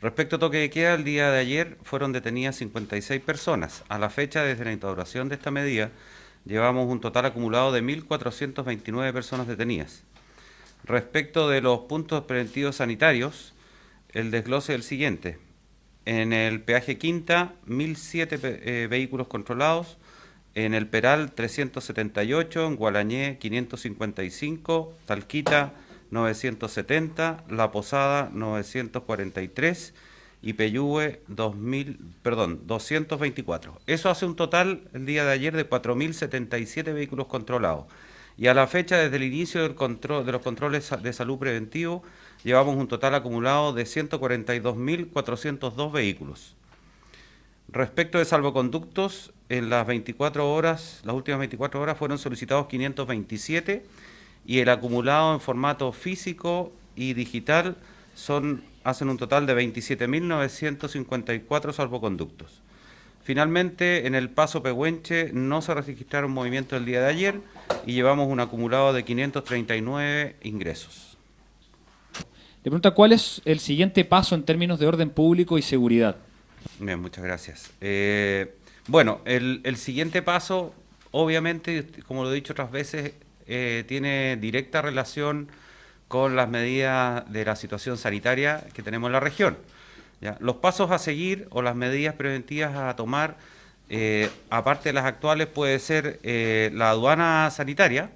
Respecto a toque de queda, el día de ayer fueron detenidas 56 personas. A la fecha, desde la instauración de esta medida, llevamos un total acumulado de 1.429 personas detenidas. Respecto de los puntos preventivos sanitarios, el desglose es el siguiente. En el peaje Quinta, 1.007 eh, vehículos controlados. En el Peral, 378. En Gualañé, 555. Talquita, 970. La Posada, 943. Y Peyúe, 2000, perdón, 224. Eso hace un total el día de ayer de 4.077 vehículos controlados. Y a la fecha, desde el inicio del control, de los controles de salud preventivo, llevamos un total acumulado de 142.402 vehículos. Respecto de salvoconductos, en las 24 horas, las últimas 24 horas fueron solicitados 527 y el acumulado en formato físico y digital son, hacen un total de 27.954 salvoconductos. Finalmente, en el paso Pehuenche no se registraron movimientos el día de ayer y llevamos un acumulado de 539 ingresos. Le pregunta cuál es el siguiente paso en términos de orden público y seguridad. Bien, muchas gracias. Eh, bueno, el, siguiente paso, obviamente, como lo he dicho otras veces, eh, tiene directa relación con las medidas de la situación sanitaria que tenemos en la región. Los pasos a seguir o las medidas preventivas a tomar, eh, aparte de las actuales, puede ser la aduana sanitaria,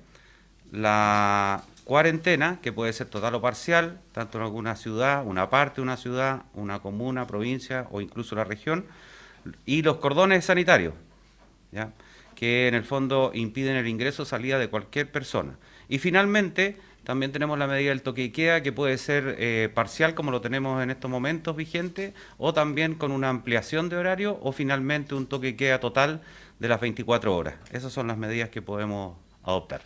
la cuarentena, que puede ser total o parcial, tanto en alguna ciudad, una parte de una ciudad, una comuna, provincia o incluso la región, y los cordones sanitarios, ¿ya? Que en el fondo impiden el ingreso o salida de cualquier persona. Y finalmente, también tenemos la medida del toque y que puede ser eh, parcial, como lo tenemos en estos momentos vigente, o también con una ampliación de horario, o finalmente un toque y queda total de las 24 horas. Esas son las medidas que podemos adoptar.